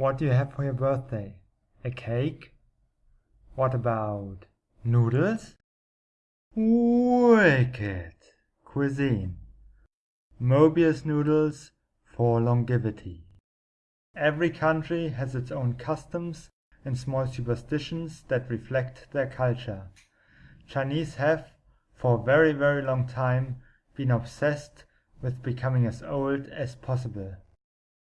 What do you have for your birthday? A cake? What about noodles? Wicked cuisine. Mobius noodles for longevity. Every country has its own customs and small superstitions that reflect their culture. Chinese have, for a very very long time, been obsessed with becoming as old as possible.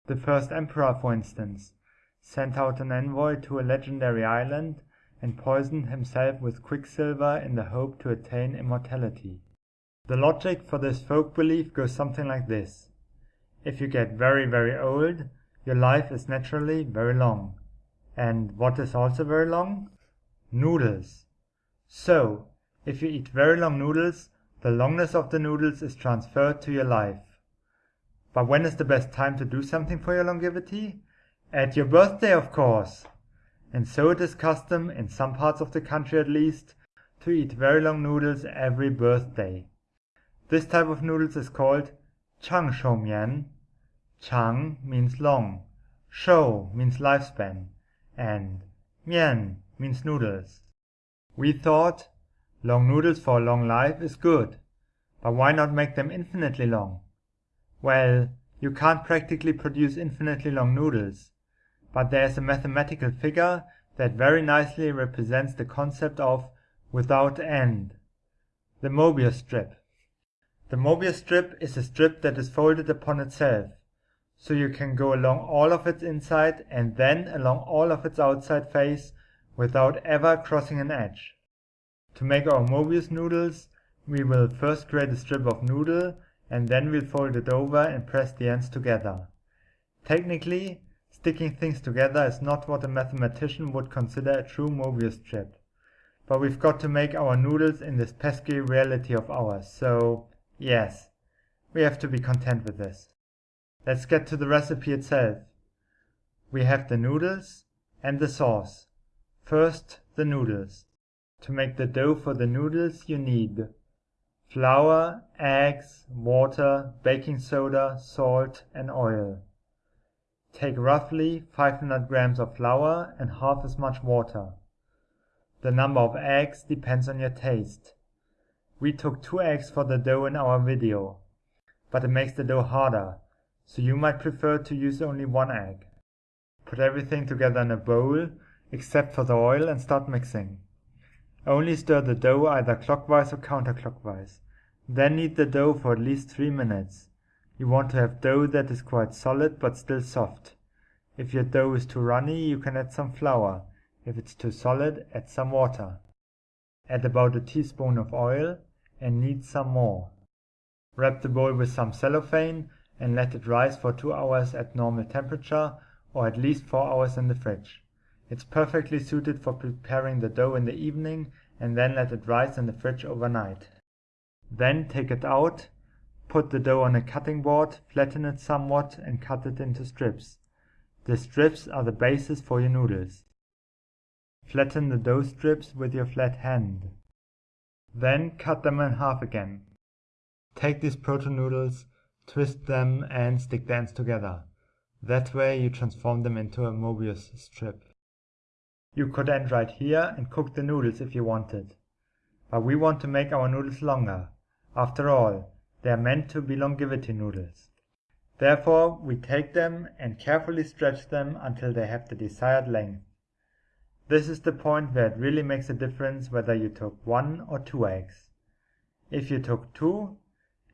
The first emperor, for instance, sent out an envoy to a legendary island and poisoned himself with quicksilver in the hope to attain immortality. The logic for this folk belief goes something like this. If you get very very old, your life is naturally very long. And what is also very long? Noodles. So, if you eat very long noodles, the longness of the noodles is transferred to your life. But when is the best time to do something for your longevity? At your birthday, of course! And so it is custom, in some parts of the country at least, to eat very long noodles every birthday. This type of noodles is called Chang Shou Mian. Chang means long, Shou means lifespan, and Mian means noodles. We thought long noodles for a long life is good, but why not make them infinitely long? Well, you can't practically produce infinitely long noodles, but there is a mathematical figure that very nicely represents the concept of without end. The Mobius strip. The Mobius strip is a strip that is folded upon itself, so you can go along all of its inside and then along all of its outside face without ever crossing an edge. To make our Mobius noodles, we will first create a strip of noodle and then we'll fold it over and press the ends together. Technically, Sticking things together is not what a mathematician would consider a true Mobius strip. But we've got to make our noodles in this pesky reality of ours, so yes, we have to be content with this. Let's get to the recipe itself. We have the noodles and the sauce. First, the noodles. To make the dough for the noodles you need flour, eggs, water, baking soda, salt and oil. Take roughly 500 grams of flour and half as much water. The number of eggs depends on your taste. We took two eggs for the dough in our video, but it makes the dough harder, so you might prefer to use only one egg. Put everything together in a bowl, except for the oil and start mixing. Only stir the dough either clockwise or counterclockwise. Then knead the dough for at least 3 minutes. You want to have dough that is quite solid but still soft. If your dough is too runny, you can add some flour. If it's too solid, add some water. Add about a teaspoon of oil and knead some more. Wrap the bowl with some cellophane and let it rise for 2 hours at normal temperature or at least 4 hours in the fridge. It's perfectly suited for preparing the dough in the evening and then let it rise in the fridge overnight. Then take it out Put the dough on a cutting board, flatten it somewhat and cut it into strips. The strips are the basis for your noodles. Flatten the dough strips with your flat hand. Then cut them in half again. Take these proto noodles, twist them and stick the ends together. That way you transform them into a Mobius strip. You could end right here and cook the noodles if you wanted. But we want to make our noodles longer. After all, they are meant to be longevity noodles. Therefore we take them and carefully stretch them until they have the desired length. This is the point where it really makes a difference whether you took one or two eggs. If you took two,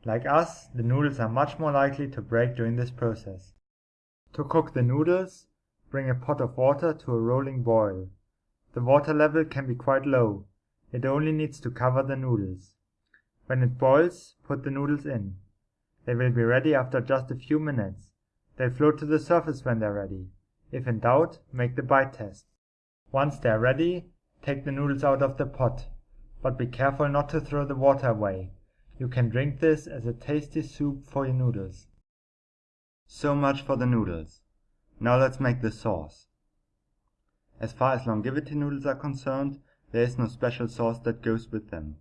like us, the noodles are much more likely to break during this process. To cook the noodles, bring a pot of water to a rolling boil. The water level can be quite low. It only needs to cover the noodles. When it boils, put the noodles in. They will be ready after just a few minutes. They'll float to the surface when they're ready. If in doubt, make the bite test. Once they're ready, take the noodles out of the pot, but be careful not to throw the water away. You can drink this as a tasty soup for your noodles. So much for the noodles. Now let's make the sauce. As far as longevity noodles are concerned, there is no special sauce that goes with them.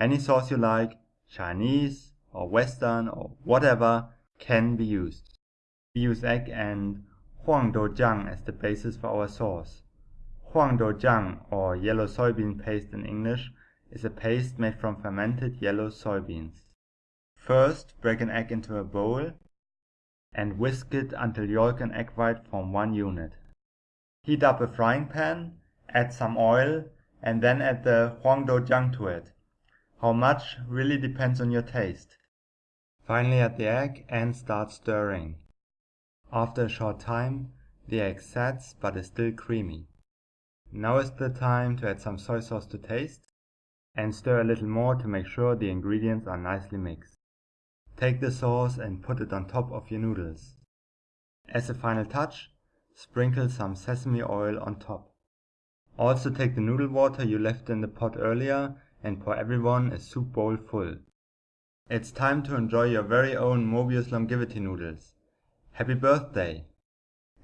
Any sauce you like, Chinese or Western or whatever, can be used. We use egg and huang Huangdoujiang as the basis for our sauce. Huang Huangdoujiang, or yellow soybean paste in English, is a paste made from fermented yellow soybeans. First, break an egg into a bowl and whisk it until yolk and egg white form one unit. Heat up a frying pan, add some oil, and then add the huang huangdoujiang to it. How much really depends on your taste. Finally add the egg and start stirring. After a short time, the egg sets but is still creamy. Now is the time to add some soy sauce to taste and stir a little more to make sure the ingredients are nicely mixed. Take the sauce and put it on top of your noodles. As a final touch, sprinkle some sesame oil on top. Also take the noodle water you left in the pot earlier and pour everyone a soup bowl full. It's time to enjoy your very own Mobius longevity noodles. Happy birthday!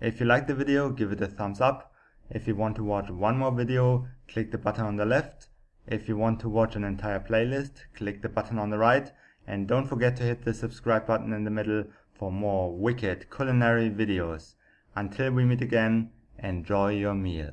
If you liked the video, give it a thumbs up. If you want to watch one more video, click the button on the left. If you want to watch an entire playlist, click the button on the right. And don't forget to hit the subscribe button in the middle for more wicked culinary videos. Until we meet again, enjoy your meal.